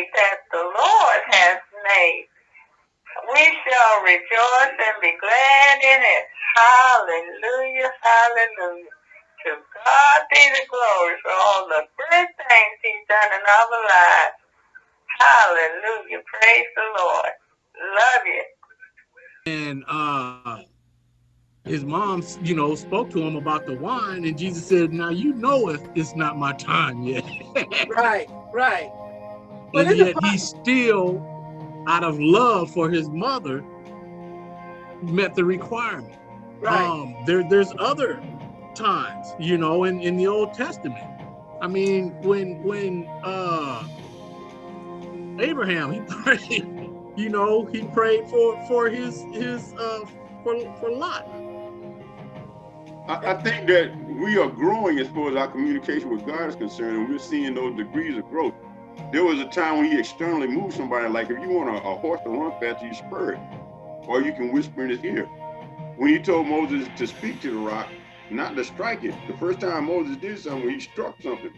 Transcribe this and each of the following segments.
day that the Lord has made. We shall rejoice and be glad in it. Hallelujah, hallelujah. To God be the glory for all the good things he's done in our lives. Hallelujah. Praise the Lord. Love you. And uh his mom, you know, spoke to him about the wine, and Jesus said, "Now you know it, it's not my time yet." right, right. But and yet he still, out of love for his mother, met the requirement. Right. Um, there, there's other times, you know, in in the Old Testament. I mean, when when uh Abraham, he prayed, you know, he prayed for for his his uh for for Lot. I, I think that we are growing as far as our communication with God is concerned, and we're seeing those degrees of growth. There was a time when he externally moved somebody, like if you want a, a horse to run faster, you spur it, or you can whisper in his ear. When he told Moses to speak to the rock, not to strike it, the first time Moses did something, he struck something.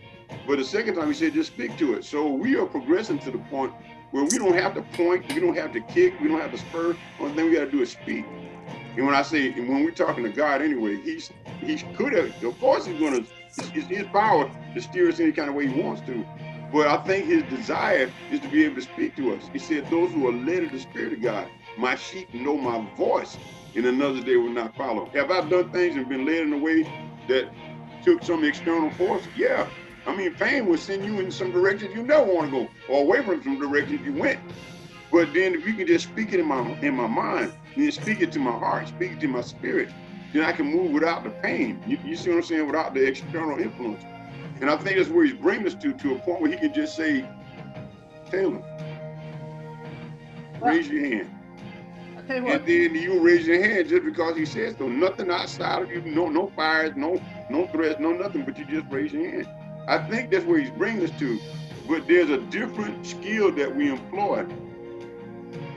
But the second time he said, just speak to it. So we are progressing to the point where we don't have to point, we don't have to kick, we don't have to spur. Only thing we got to do is speak. And when I say, when we're talking to God anyway, he's he could have, of course he's going to, it's his power to steer us any kind of way he wants to. But I think his desire is to be able to speak to us. He said, those who are led of the Spirit of God, my sheep know my voice, and another day will not follow. Have I done things and been led in a way that took some external force? Yeah, I mean, pain will send you in some directions you never want to go, or away from some directions you went. But then if you can just speak it in my in my mind, then speak it to my heart, speak it to my spirit, then I can move without the pain. You, you see what I'm saying? Without the external influence. And I think that's where he's bringing us to, to a point where he can just say, Taylor, raise your hand. And then you raise your hand just because he says so. Nothing outside of you, no no fires, no no threats, no nothing, but you just raise your hand. I think that's where he's bringing us to. But there's a different skill that we employ.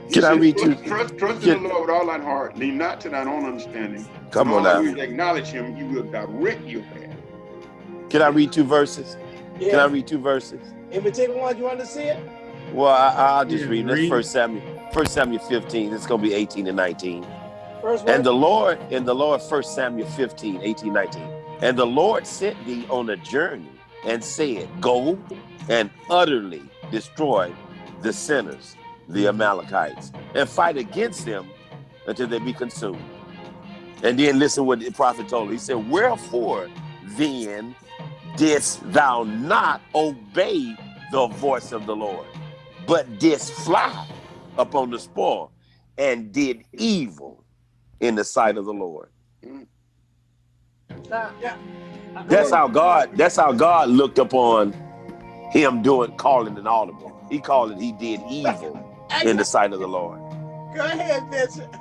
He Can said, I read trust, you? Trust, trust in the Lord with all thine heart. Lean not to thine own understanding. Come on now. Acknowledge him, he will direct your path. Can I read two verses? Yeah. Can I read two verses? In particular one, you want to see it? Well, I, will just yeah, read. That's First Samuel, First Samuel 15. It's going to be 18 and 19. First and the Lord, and the Lord, First Samuel 15, 18, 19. And the Lord sent thee on a journey and said, Go and utterly destroy the sinners, the Amalekites, and fight against them until they be consumed. And then listen what the prophet told him. He said, Wherefore then didst thou not obey the voice of the Lord, but didst fly upon the spoil and did evil in the sight of the Lord? Yeah. That's how God. That's how God looked upon him doing calling an audible. He called it. He did evil in the sight of the Lord. Go ahead, Bishop.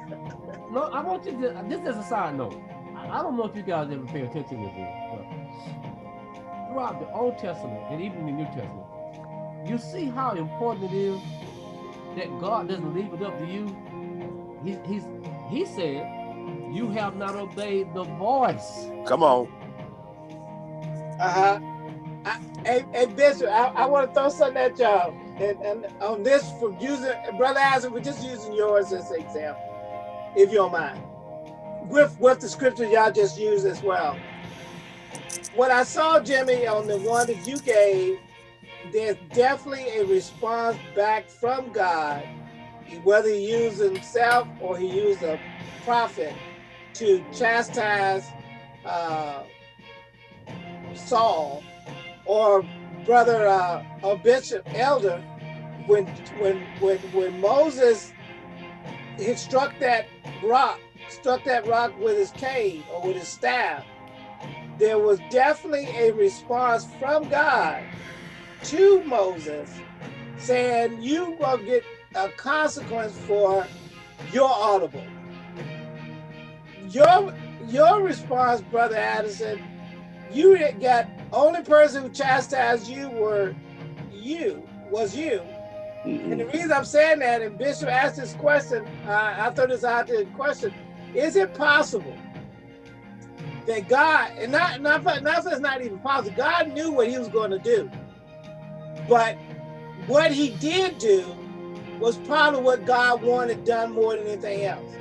No, I want you to. This is a side note. I don't know if you guys ever pay attention to this, but throughout the Old Testament and even the New Testament, you see how important it is that God doesn't leave it up to you. He, he's he said, "You have not obeyed the voice." Come on. Uh-huh. Hey, hey, Bishop, I, I want to throw something at y'all. And, and on this, for using, Brother Isaac, we're just using yours as an example, if you don't mind. With, with the scripture y'all just used as well. What I saw, Jimmy, on the one that you gave, there's definitely a response back from God, whether he used himself or he used a prophet to chastise uh, Saul. Or brother uh, or bishop elder when when when when Moses he struck that rock struck that rock with his cane or with his staff there was definitely a response from God to Moses saying you will get a consequence for your audible your your response brother Addison you got only person who chastised you were you, was you. Mm -hmm. And the reason I'm saying that, and Bishop asked this question, uh, I thought this out the question, is it possible that God, and not, not, not it's not even possible, God knew what he was going to do, but what he did do was probably what God wanted done more than anything else.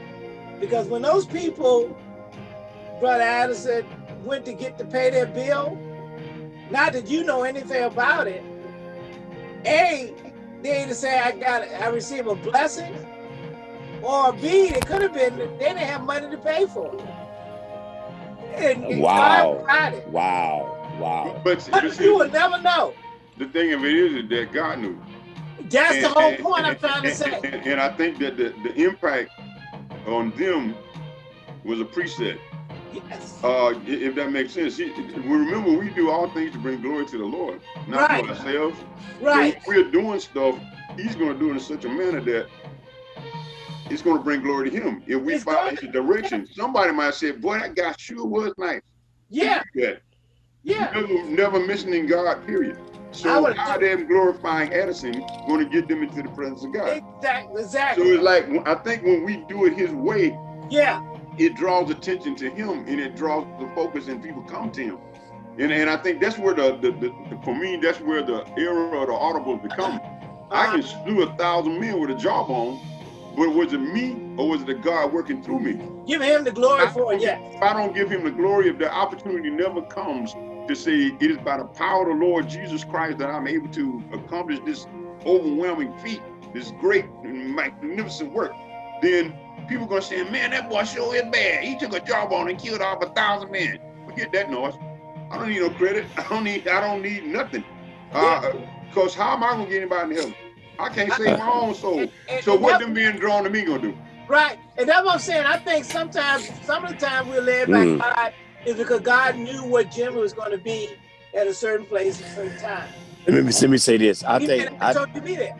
Because when those people, Brother Addison, went to get to pay their bill, not that you know anything about it, A, they either say I got I received a blessing, or B, it could have been they didn't have money to pay for it. And, and Wow. God. Wow. Wow. But, But but you will never know. the thing of it is, is that God knew. That's the whole and- point I'm and- trying to say. And, and I think that the, the impact on them was a preset. Yes. Uh, if that makes sense. We remember we do all things to bring glory to the Lord, not Right. to ourselves. Right. If we're doing stuff, He's going to do it in such a manner that it's going to bring glory to Him. If we It's follow His direction, somebody might say, "Boy, that guy sure was nice." Yeah. Yeah. Yeah. Never, never mentioning God. Period. So how them glorifying Addison going to get them into the presence of God? Exactly. Exactly. So it's like I think when we do it His way, Yeah. it draws attention to him and it draws the focus and people come to him. And, and I think that's where the, the, the, the for me, that's where the era of the audible become. I Uh, can slew a thousand men with a jawbone, but was it me or was it the God working through me? give him the glory for it. Yeah. If I don't give him the glory, if the opportunity never comes to say it is by the power of the Lord Jesus Christ that I'm able to accomplish this overwhelming feat, this great and magnificent work, then people gonna say, man, that boy sure is bad. He took a jawbone and killed off a thousand men. Forget that noise. I don't need no credit. I don't need. I don't need nothing. Uh, Cause how am I gonna get anybody in heaven? I can't save my own soul. And- and- So and what that- them being drawn to me gonna do? Right. And that's what I'm saying. I think sometimes, some of the time we're led by Mm. God is because God knew what Jimmy was going to be at a certain place at a certain time. Let me, let me say this. I He think I, told you to be there.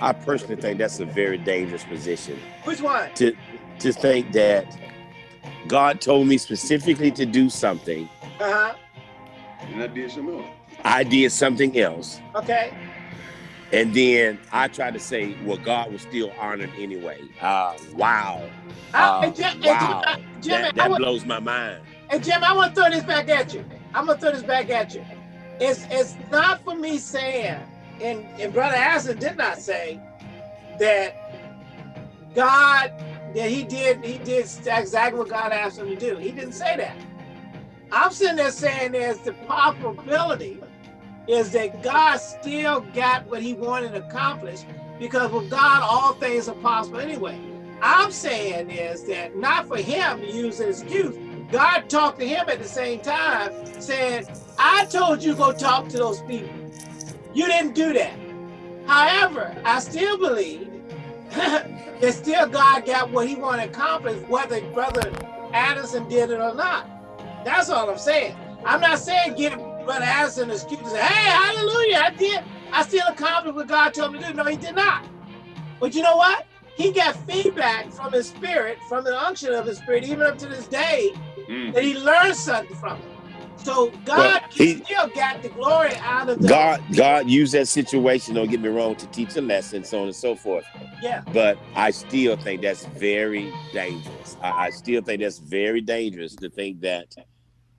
I personally think that's a very dangerous position Which one? to to think that God told me specifically to do something. Uh-huh. And I did something else. I did something else, Okay. And then I tried to say, well, God was still honored anyway. Uh, wow, Uh, and Jim, wow. Jim, Jimmy, that, that blows my mind. and Jim, I want to throw this back at you. I'm gonna throw this back at you. It's it's not for me saying, and and Brother Aslan did not say that God that he did he did exactly what God asked him to do. He didn't say that. I'm sitting there saying there's the possibility is that God still got what he wanted accomplished because with God all things are possible anyway. I'm saying is that not for him to use an excuse. God talked to him at the same time, saying, I told you go talk to those people. You didn't do that. However, I still believe that still God got what he wanted accomplished, whether Brother Addison did it or not. That's all I'm saying. I'm not saying give Brother Addison is excuse and say, hey, hallelujah, I did. I still accomplished what God told me to do. No, he did not. But you know what? He got feedback from his spirit, from the unction of his spirit, even up to this day, Mm. that he learned something from it. So God Well, he- still got the glory out of the God, God used that situation. Don't get me wrong, to teach a lesson, so on and so forth. Yeah. But I still think that's very dangerous. I, I still think that's very dangerous to think that.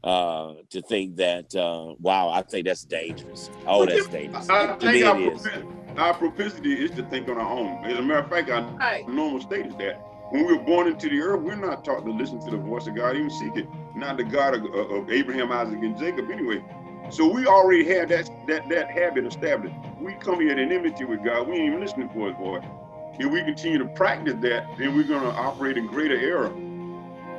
Uh, to think that. Uh, wow, I think that's dangerous. Oh, But that's dangerous. I To me, think our, it is. our propensity is to think on our own. As a matter of fact, our Right. normal state is that when we were born into the earth, we're not taught to listen to the voice of God, even seek it. Not the God of, of Abraham, Isaac, and Jacob, anyway. So we already have that that that habit established. We come here in enmity with God. We ain't even listening for His voice. If we continue to practice that, then we're going to operate in greater error.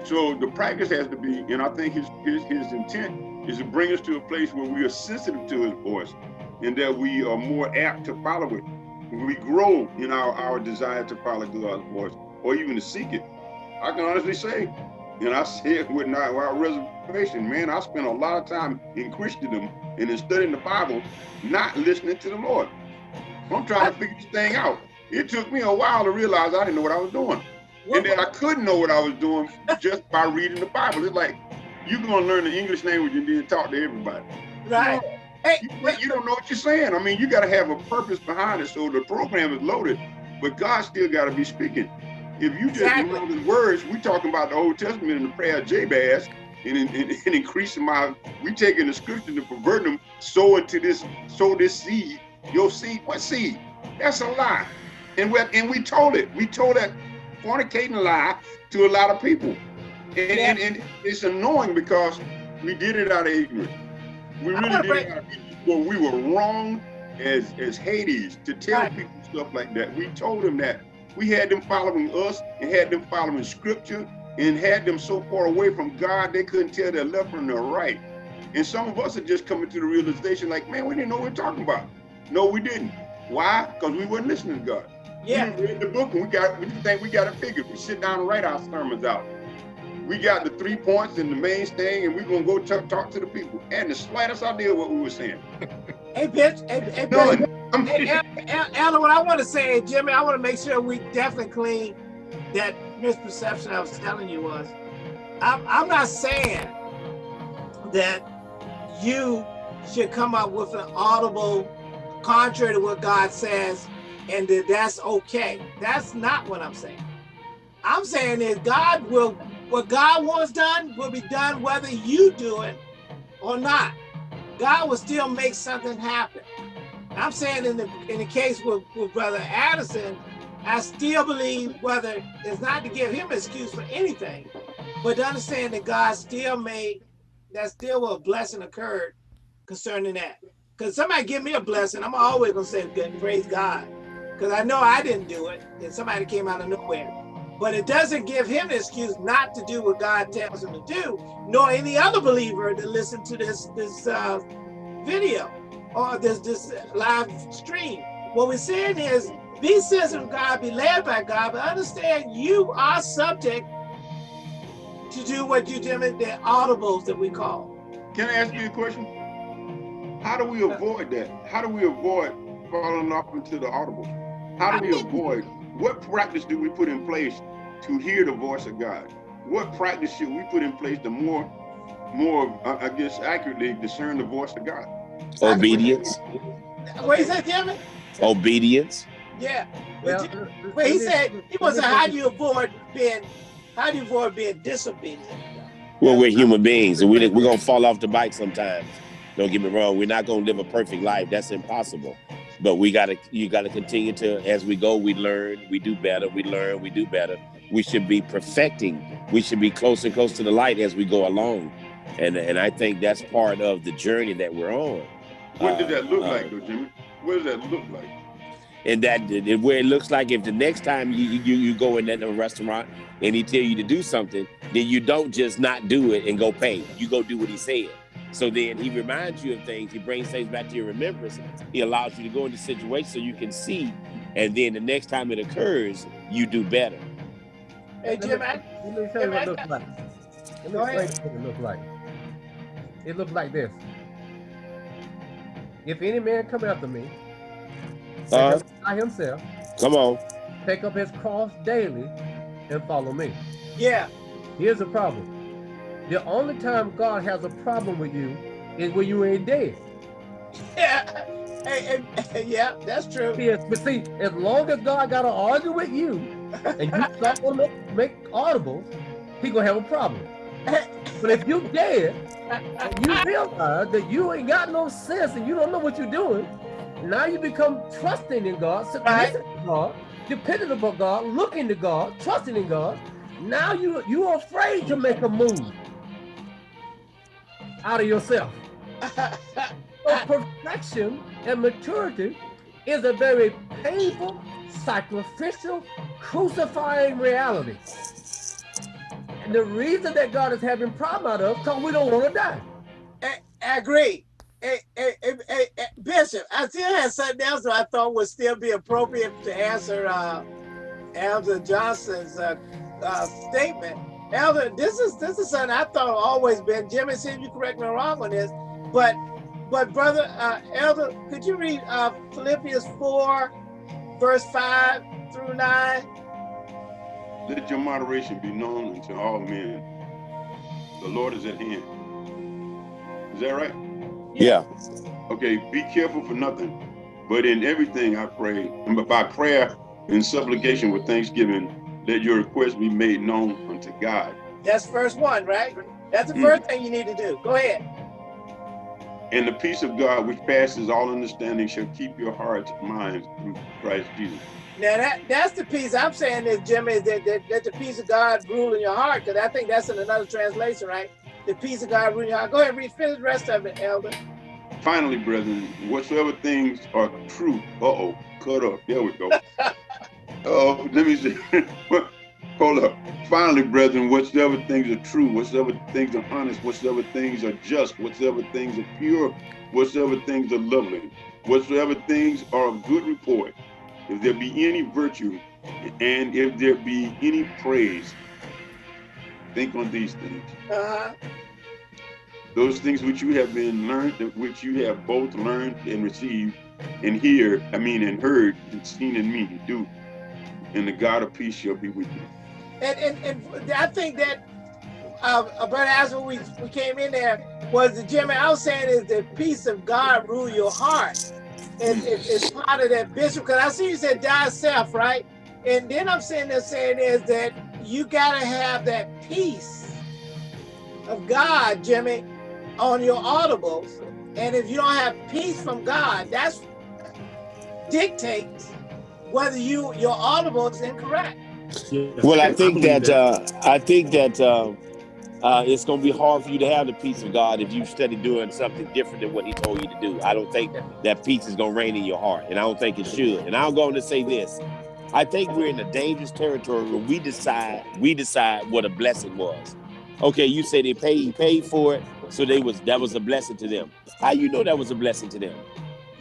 So the practice has to be, and I think his, his his intent is to bring us to a place where we are sensitive to his voice and that we are more apt to follow it. We grow in our, our desire to follow God's voice or even to seek it. I can honestly say, and I say it with not without reservation, man, I spent a lot of time in Christendom and in studying the Bible, not listening to the Lord. I'm trying to figure this thing out. It took me a while to realize I didn't know what I was doing and then I couldn't know what I was doing just by reading the Bible. It's like you're gonna learn the English language and then talk to everybody. right. Hey, You, you don't know what you're saying. I mean, you got to have a purpose behind it. So the program is loaded, but God still got to be speaking. If you just Exactly. know the words, we're talking about the Old Testament and the prayer of Jabez, and, and, and, and increasing my, we taking the scripture and perverting them, sow into this, sow this seed your seed, what seed? That's a lie. And we and we told it. We told that fornicating lie to a lot of people. And, and, and it's annoying because we did it out of ignorance. We really did it out of ignorance. Well, we were wrong as as Hades to tell Right. people stuff like that. We told them that. We had them following us and had them following scripture and had them so far away from God they couldn't tell their left from their right. And some of us are just coming to the realization like, man, we didn't know what we're talking about. No, we didn't. Why? Because we weren't listening to God. Yeah. We read the book and we got we think we got it figured. We sit down and write our sermons out. We got the three points and the main thing, and we're gonna go talk, talk to the people. And the slightest idea what we were saying. Hey, bitch. Hey, hey, bitch. Hey, El- El- what I want to say, Jimmy, I want to make sure we definitely clean that misperception I was telling you was. I'm, I'm not saying that you should come up with an audible contrary to what God says and that that's okay. That's not what I'm saying. I'm saying is God will, what God wants done will be done whether you do it or not. God will still make something happen. I'm saying in the in the case with, with Brother Addison, I still believe whether it's not to give him an excuse for anything, but to understand that God still made that still a blessing occurred concerning that. Because somebody give me a blessing, I'm always gonna say good, praise God. Because I know I didn't do it, and somebody came out of nowhere. But it doesn't give him an excuse not to do what God tells him to do, nor any other believer to listen to this this uh, video or this this live stream. What we're saying is, be sensitive to God, be led by God, but understand you are subject to do what you do in the audibles that we call. Can I ask you a question? How do we avoid that? How do we avoid falling off into the audible? How do we avoid? What practice do we put in place to hear the voice of God? What practice should we put in place to more, more, uh, I guess, accurately discern the voice of God? Obedience. What he said, Jimmy? Obedience. Yeah. Well, But, but he said he was saying, how do you avoid being, how do you avoid being disobedient? Well, we're human beings, and we, we're gonna fall off the bike sometimes. Don't get me wrong. We're not gonna live a perfect life. That's impossible. But we gotta, you gotta continue to, as we go, we learn, we do better, we learn, we do better. We should be perfecting. We should be closer and closer to the light as we go along. And and I think that's part of the journey that we're on. What did that look Uh, like, though, Jimmy? What does that look like? and that where it looks like if the next time you you, you go in that restaurant and he tell you to do something, then you don't just not do it and go pay. You go do what he said. So then he reminds you of things. He brings things back to your remembrance. He allows you to go into situations so you can see, and then the next time it occurs, you do better. Hey, Jim, I, Let me tell you what it looks like. Let me Go ahead. explain what it looks like. It looks like this. If any man come after me, Uh, by himself, come on. take up his cross daily, and follow me. yeah, Here's the problem. The only time God has a problem with you is when you ain't dead. yeah, hey, hey, yeah, that's true. Yes, but see, as long as God got to argue with you, and you start to make, make audibles, he gonna have a problem. But if you dead, and you realize that you ain't got no sense and you don't know what you're doing, now you become trusting in God, submissive to God, dependent upon God, looking to God, trusting in God. Now you you're afraid to make a move out of yourself. So perfection and maturity is a very painful, sacrificial, crucifying reality. And the reason that God is having problem out of because we don't want to die. I, I agree. Hey, hey, hey, Bishop, I still had something else that I thought would still be appropriate to answer uh, Elder Johnson's uh, uh, statement. Elder, this is this is something I thought always been. Jimmy, see if you correct me wrong on this, but but brother uh, Elder, could you read uh, Philippians four, verse five through nine? Let your moderation be known unto all men. The Lord is at hand. Is that right? Yeah. Okay, be careful for nothing, but in everything I pray, and by prayer and supplication with thanksgiving, let your requests be made known unto God. That's verse one, right? That's the Mm. first thing you need to do. Go ahead. And the peace of God, which passes all understanding, shall keep your hearts and minds through Christ Jesus. Now that that's the piece I'm saying is Jimmy is that, that, that the peace of God rule in your heart because I think that's in another translation, right? The peace of God rule in your heart. Go ahead, read finish the rest of it, Elder. Finally, brethren, whatsoever things are true. Uh oh, cut up. There we go. Oh, let me see. Hold up. Finally, brethren, whatsoever things are true, whatsoever things are honest, whatsoever things are just, whatsoever things are pure, whatsoever things are lovely, whatsoever things are of good report, if there be any virtue, and if there be any praise, think on these things. Uh-huh. Those things which you have been learned, which you have both learned and received, and hear, I mean, and heard and seen in me, do, and the God of peace shall be with you. And and, and I think that uh, uh brother as we, we came in there was the Jimmy I was saying is the peace of God rule your heart. And it, it's part of that bishop because I see you said die self, right? And then I'm saying that saying is that you gotta have that peace of God, Jimmy, on your audibles. And if you don't have peace from God, that's dictates whether you your audible incorrect. Yeah. Well, I think believe that uh, I think that uh, uh, it's going to be hard for you to have the peace of God if you study doing something different than what He told you to do. I don't think that peace is going to reign in your heart, and I don't think it should. And I'm going to say this: I think we're in a dangerous territory where we decide we decide what a blessing was. Okay, you say they paid paid for it, so they was that was a blessing to them. How you know that was a blessing to them?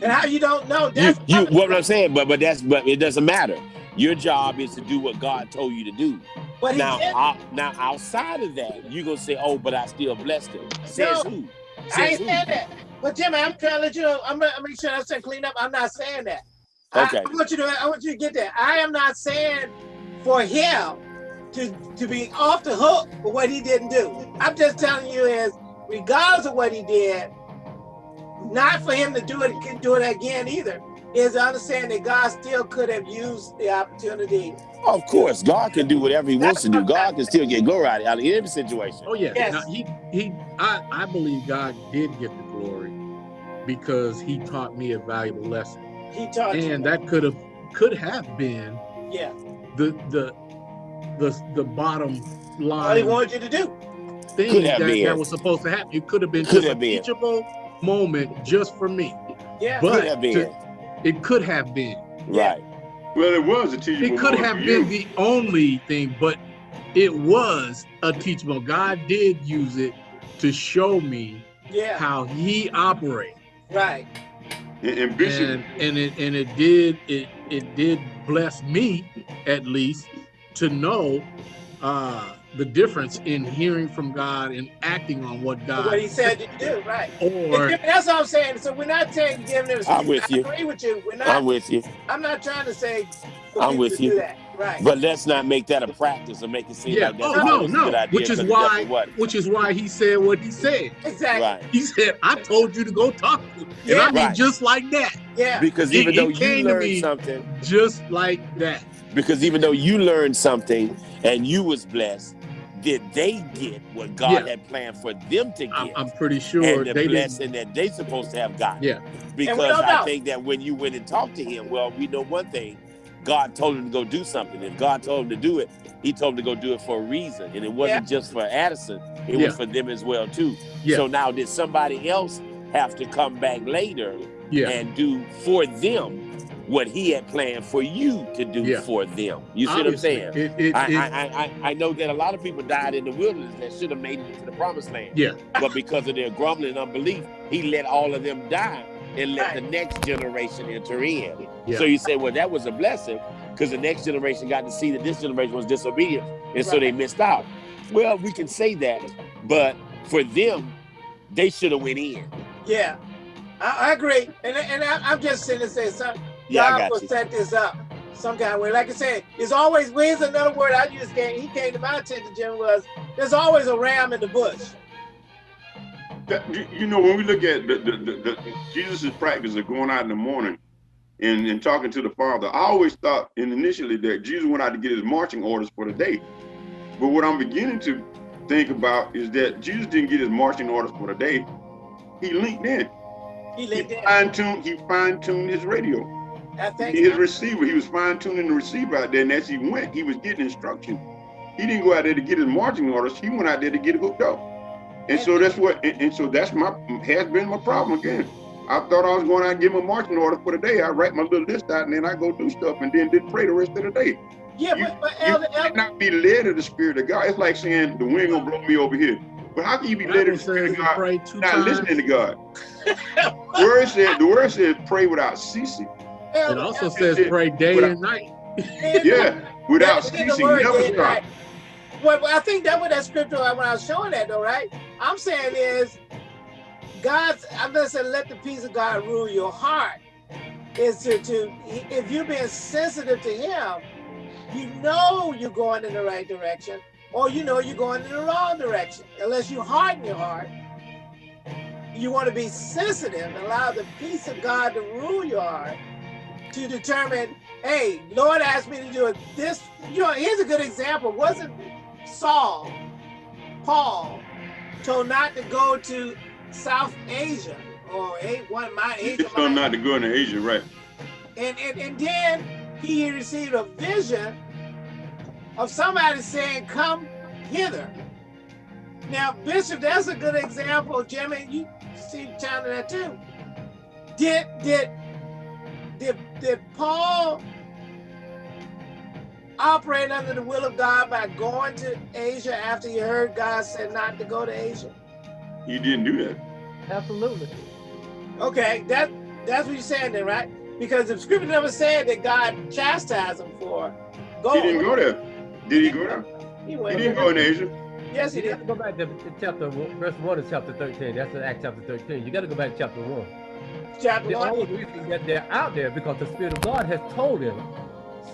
And how you don't know You, you what I'm saying, but but that's but it doesn't matter. Your job is to do what God told you to do. but Now, out, now outside of that, you gonna say, "Oh, but I still blessed him." Says No, who? I ain't who? saying that. But Jimmy, I'm trying to let you know. I'm gonna make sure I'm saying clean up. I'm not saying that. I- Okay. I, want you to. I want you to get that. I am not saying for him to to be off the hook for what he didn't do. I'm just telling you is, regardless of what he did, not for him to do it do it again either. Is to understand that God still could have used the opportunity. Of course, God can do whatever He wants to do. God can still get glory out of any situation. Oh yeah. Yes. Now, he he I, I believe God did get the glory because he taught me a valuable lesson. He taught you. And that could have could have been yeah, the the the the bottom line. all he line wanted you to do. thing Could have that, been. that was supposed to happen. It could have been Could just have a been. teachable moment just for me. Yeah, But Could have been to- it could have been. Right. Well, it was a teachable It could moment have been you. the only thing, but it was a teachable. God did use it to show me yeah, how he operates. right. And, and Bishop, and and it and it did it it did bless me at least to know uh the difference in hearing from God and acting on what God what he said to do, right. or That's all I'm saying. So we're not saying giving them. I'm with I you. agree with you. We're not. I'm with you, I'm not trying to say. I'm with you. Do that. Right. but let's not make that a practice or make it seem yeah like that's oh no always a good no idea. which is 'cause it why which is why he said what he said exactly. Right. he said I told you to go talk to him and Yeah. I mean Right. just like that Yeah. Because even it though you came to learned me- something, just like that because even though you learned something and you was blessed, did they get what God Yeah. had planned for them to I'm, get? I'm pretty sure and the they didn't blessing that they supposed to have gotten. Yeah. Because I know. think that when you went and talked to him, well, we know one thing. God told him to go do something. If God told him to do it, he told him to go do it for a reason. And it wasn't just for Addison, it Yeah. was for them as well, too. Yeah. So now did somebody else have to come back later yeah and do for them what he had planned for you to do Yeah. for them? You see what I'm saying? it, it, I, it- I, I, I- I know that a lot of people died in the wilderness that should have made it to the promised land. yeah But because of their grumbling and unbelief, he let all of them die and let the next generation enter in. Yeah. So you say, well, that was a blessing because the next generation got to see that this generation was disobedient and so they missed out. Well, we can say that, but for them, they should have went in. Yeah. I, I agree. And and I, I'm just saying to say something. Yeah, God I got will you. set this up some kind of way. Like I said, there's always. well, another word I just came. He came to my attention, Jim. Was there's always a ram in the bush. that- you- you know, when we look at the, the, the, the Jesus' practice of going out in the morning and, and talking to the Father, I always thought and initially that Jesus went out to get his marching orders for the day. But what I'm beginning to think about is that Jesus didn't get his marching orders for the day. he linked in. He He linked in. fine tuned. He fine tuned his radio. I think His receiver. He was fine tuning the receiver out there, and as he went, he was getting instruction. He didn't go out there to get his marching orders. He went out there to get hooked up. And so that's what. And, and so that's my has been my problem again. I thought I was going out and get my marching order for the day. I write my little list out, and then I go do stuff, and then did pray the rest of the day. yeah, you- but, but You Elder, Elder, cannot be led of the Spirit of God. It's like saying the wind gonna blow me over here. But how can you be led Bible of the Spirit of God pray two not times. listening to God? word said the word says pray without ceasing. It also Elder, says pray day Without- and night. Yeah, without That- that ceasing, word never stop. right. Well, well, I think that what that scripture when I was showing that though, right? I'm saying is God's I'm gonna say let the peace of God rule your heart. Is to, to if you're being sensitive to him, you know you're going in the right direction, or you know you're going in the wrong direction. Unless you harden your heart. You want to be sensitive and allow the peace of God to rule your heart to determine hey, Lord asked me to do it. This, you know, here's a good example. Wasn't Saul, Paul, told not to go to South Asia or one my He Asia, told not to go into Asia, right? and, and and then he received a vision of somebody saying, "Come hither." Now, Bishop, that's a good example. Jimmy, you see China that too. Did did did did Paul operate under the will of God by going to Asia after he heard God said not to go to Asia? He didn't do that. Absolutely. Okay, that that's what you're saying then, right? Because the scripture never said that God chastised him for He didn't go there. Did he go there? He went He didn't go in Asia. Yes, he You did. go back to to chapter one- verse one of chapter thirteen. That's in Acts chapter thirteen. You got to go back to chapter one. Chapter The only reason that they're out there because the Spirit of God has told them,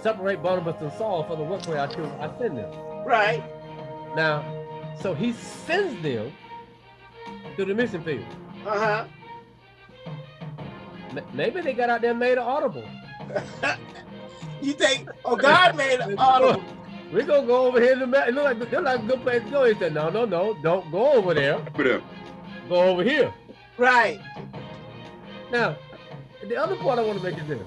separate Barnabas and Saul for the work where I choose I send them. Right. Now, so he sends them to the mission field. Uh huh. M- Maybe they got out there and made it audible. You think? Oh, God made it audible. We're gonna go over here. To the it look like it look like a good place to go. He said, No, no, no, don't go over there. But uh, Go over here. Right. Now, the other point I want to make is this.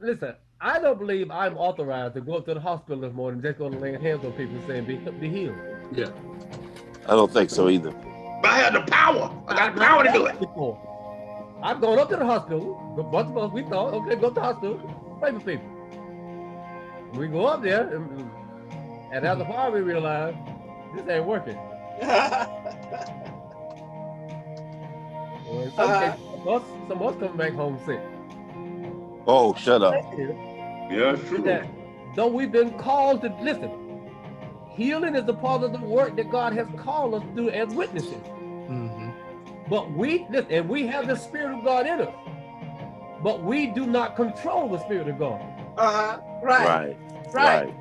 Listen, I don't believe I'm authorized to go up to the hospital this morning just going to lay hands on people saying be, be healed. Yeah. I don't think so either. but I had the power. I got the power to do it. Before. I've gone up to the hospital. A bunch of us, we thought, okay, go to the hospital, pray for people. We go up there, and, and as a while we realize this ain't working. Or in some cases, some of us, some of us come back home sick. Oh, shut up. Yeah, it's true. that though we've been called to listen, healing is a part of the work that God has called us to do as witnesses. Mhm. But we listen, and we have the Spirit of God in us. But we do not control the Spirit of God. Uh huh. Right. Right, Right. right.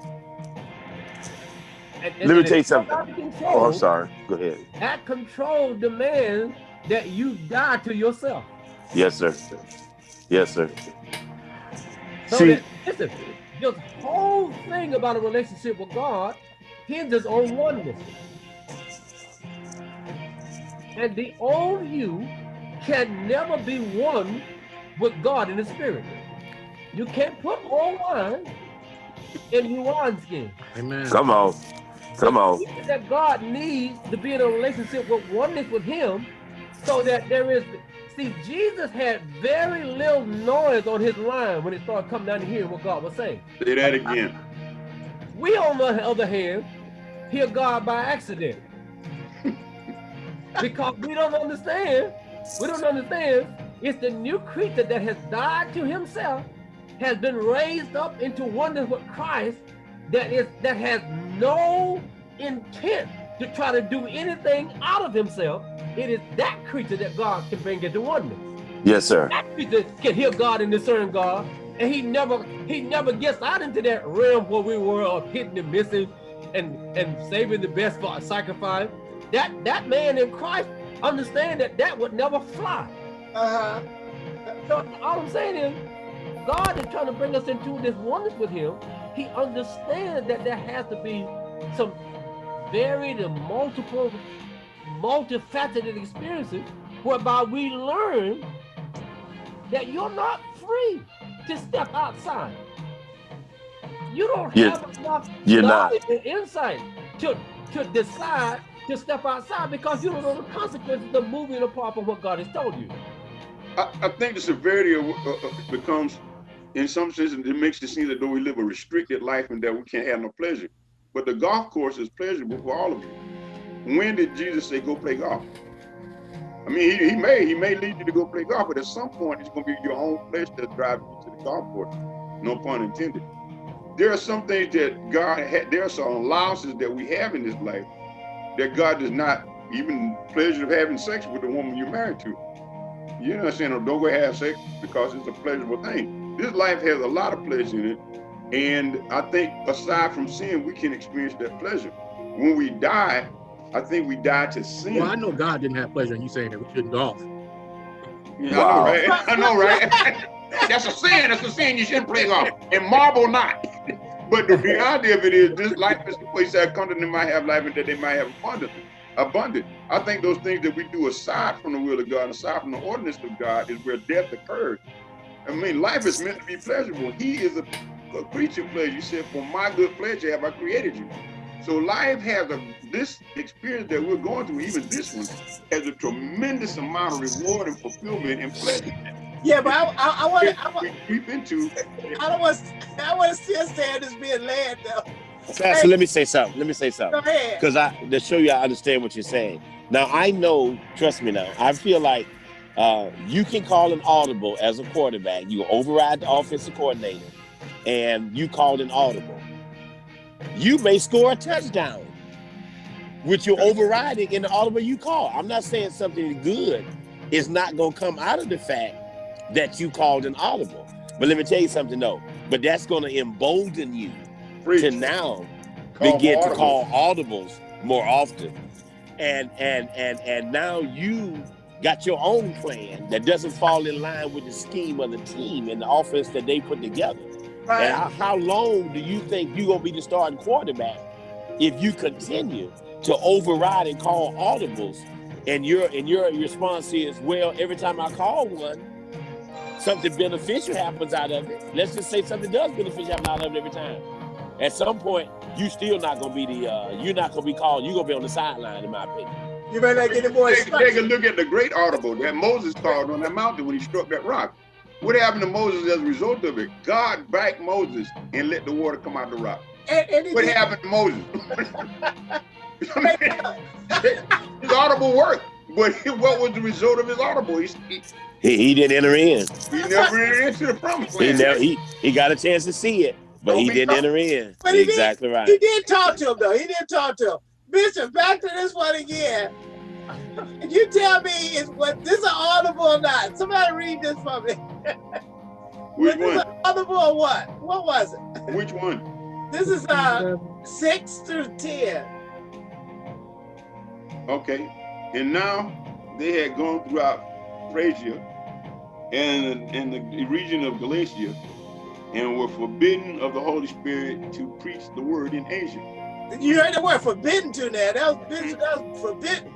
And, and- Let me tell you something. control. Oh, I'm sorry. Go ahead. That control demands that you die to yourself. Yes, sir. Yes, sir. So See, that, listen, this whole thing about a relationship with God hinges on oneness. And the old you can never be one with God in the spirit. You can't put old wine in new wineskin. Amen. come on. Come on. That God needs to be in a relationship with oneness with Him, so that there is. See, Jesus had very little noise on his line when it started coming down to hear what God was saying. Say that again. We, on the other hand, hear God by accident. because we don't understand, we don't understand, it's the new creature that has died to himself, has been raised up into oneness with Christ, that is that has no intent to try to do anything out of himself. It is that creature that God can bring into oneness Yes, sir. that creature can hear God and discern God, and he never he never gets out into that realm where we were of hitting and missing and and saving the best for a sacrifice. That that man in Christ understand that that would never fly. Uh huh. So all I'm saying is, God is trying to bring us into this oneness with Him. He understands that there has to be some varied and multiple multifaceted experiences whereby we learn that you're not free to step outside. You don't You're- have enough you're not. and insight to, to decide to step outside because you don't know the consequences of moving apart from what God has told you. I, I think the severity of uh, uh, becomes, in some sense, it makes it seem that though we live a restricted life and that we can't have no pleasure. But the golf course is pleasurable for all of you. When did Jesus say go play golf? I mean, he, he may he may lead you to go play golf, but at some point it's going to be your own flesh that drives you to the golf course. No pun intended. There are some things that God had. There are some allowances that we have in this life that God does not even pleasure of having sex with the woman you're married to. You're not saying, oh, don't go have sex because it's a pleasurable thing. This life has a lot of pleasure in it. And I think aside from sin, we can experience that pleasure. When we die, I think we die to sin. Well, I know God didn't have pleasure in you saying that we shouldn't golf. Yeah, Wow. I know, right? I know, right? That's a sin. That's a sin. You shouldn't play golf. And marble not. But the reality of it is, this life is the place that come that they might have life and that they might have abundant. Abundant. I think those things that we do aside from the will of God, aside from the ordinance of God, is where death occurs. I mean, life is meant to be pleasurable. He is a, a creature of pleasure. You said, "For my good pleasure have I created you." So life has a this experience that we're going through, even this one, has a tremendous amount of reward and fulfillment and pleasure. Yeah, but I, I, I want to. I, we want- creep into I don't want. I want to still stand as being led though. Pastor, let me say something. Let me say Go something. ahead. Because I to show you I understand what you're saying. Now I know, trust me now, I feel like uh, you can call an audible as a quarterback. You override the offensive coordinator and you called an audible. You may score a touchdown with your overriding in the audible you call. I'm not saying something good is not going to come out of the fact that you called an audible. But let me tell you something though. But that's going to embolden you to now Call begin to call audibles more often and and and and now you got your own plan that doesn't fall in line with the scheme of the team and the offense that they put together and Right. how, how long do you think you're gonna be the starting quarterback if you continue to override and call audibles and your and your response is well every time i call one something beneficial happens out of it let's just say something does beneficial happen out of it every time at some point you still not gonna be the uh you're not gonna be called you're gonna be on the sideline in my opinion You better not get any more Take, take a look at the great audible that Moses called on that mountain when he struck that rock. What happened to Moses as a result of it? God backed Moses and let the water come out the rock. And, and What did- happened to Moses? his audible worked, but what was the result of his audible? He, he, he, he didn't enter in he never entered into the promised he never he, he got a chance to see it but Don't he didn't tough. enter in But he did. exactly right He did talk to him though. He didn't talk to him. Bishop, back to this one again. Can you tell me is what this is audible or not? Somebody read this for me. Which Was one? audible or what? What was it? Which one? This is uh six through ten. Okay. And now they had gone throughout Phrygia and in the region of Galatia and were forbidden of the Holy Spirit to preach the word in Asia. You heard the word forbidden to there. That was bishop, that was forbidden.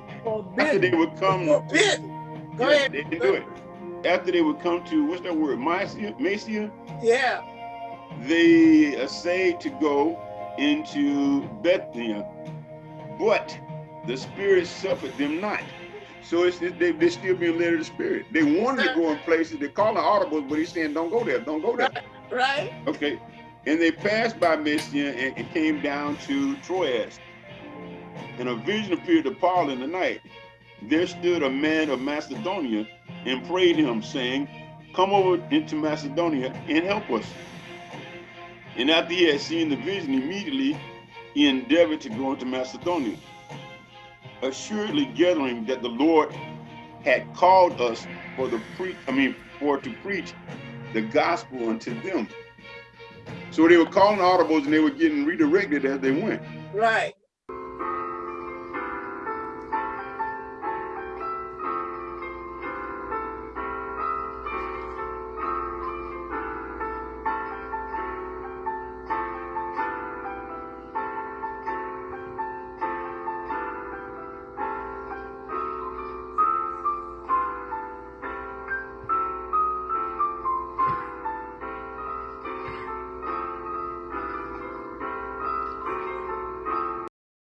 After they would come, Forbidden. Go Yeah, ahead. They didn't do it. After they would come to what's that word? Mysia, Mysia, Yeah. they essayed to go into Bethlehem, but the Spirit suffered them not. So it's it- they they still being led of the Spirit. They wanted to go in places. They call it audibles, but he's saying, "Don't go there. Don't go there." Right? Okay. And they passed by Mysia and, and came down to Troas. And a vision appeared to Paul in the night. There stood a man of Macedonia and prayed him, saying, Come over into Macedonia and help us. And after he had seen the vision, immediately he endeavored to go into Macedonia, assuredly gathering that the Lord had called us for the pre I mean for to preach the gospel unto them. So they were calling audibles and they were getting redirected as they went. Right.